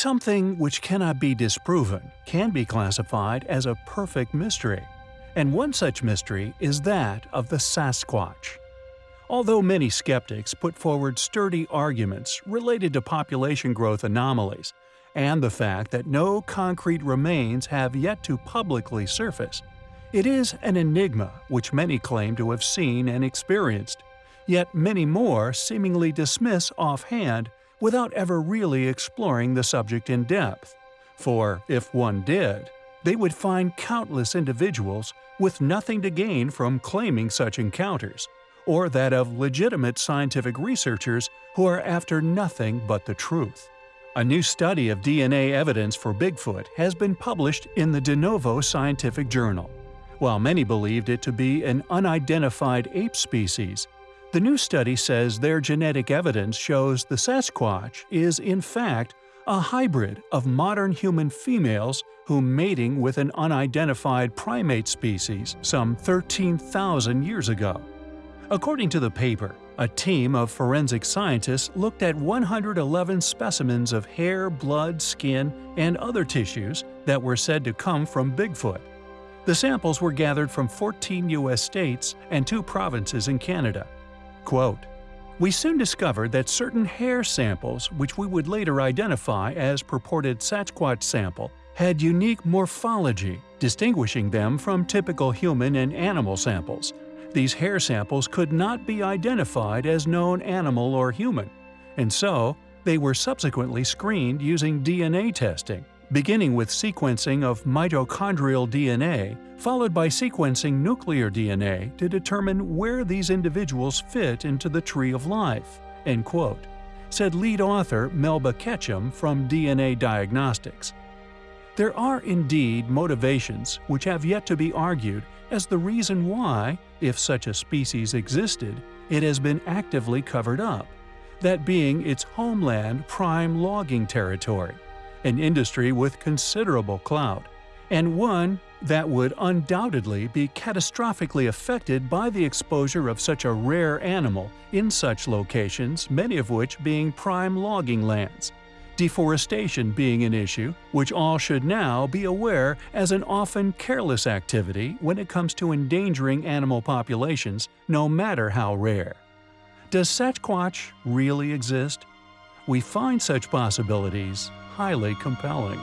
Something which cannot be disproven can be classified as a perfect mystery, and one such mystery is that of the Sasquatch. Although many skeptics put forward sturdy arguments related to population growth anomalies and the fact that no concrete remains have yet to publicly surface, it is an enigma which many claim to have seen and experienced, yet many more seemingly dismiss offhand without ever really exploring the subject in depth. For if one did, they would find countless individuals with nothing to gain from claiming such encounters or that of legitimate scientific researchers who are after nothing but the truth. A new study of DNA evidence for Bigfoot has been published in the De Novo Scientific Journal. While many believed it to be an unidentified ape species, the new study says their genetic evidence shows the Sasquatch is in fact a hybrid of modern human females who mating with an unidentified primate species some 13,000 years ago. According to the paper, a team of forensic scientists looked at 111 specimens of hair, blood, skin, and other tissues that were said to come from Bigfoot. The samples were gathered from 14 U.S. states and two provinces in Canada. Quote, we soon discovered that certain hair samples, which we would later identify as purported Sasquatch sample, had unique morphology, distinguishing them from typical human and animal samples, these hair samples could not be identified as known animal or human, and so they were subsequently screened using DNA testing, beginning with sequencing of mitochondrial DNA, followed by sequencing nuclear DNA to determine where these individuals fit into the tree of life." End quote, said lead author Melba Ketchum from DNA Diagnostics. There are indeed motivations which have yet to be argued as the reason why, if such a species existed, it has been actively covered up, that being its homeland prime logging territory, an industry with considerable clout, and one that would undoubtedly be catastrophically affected by the exposure of such a rare animal in such locations, many of which being prime logging lands deforestation being an issue, which all should now be aware as an often careless activity when it comes to endangering animal populations, no matter how rare. Does Sasquatch really exist? We find such possibilities highly compelling.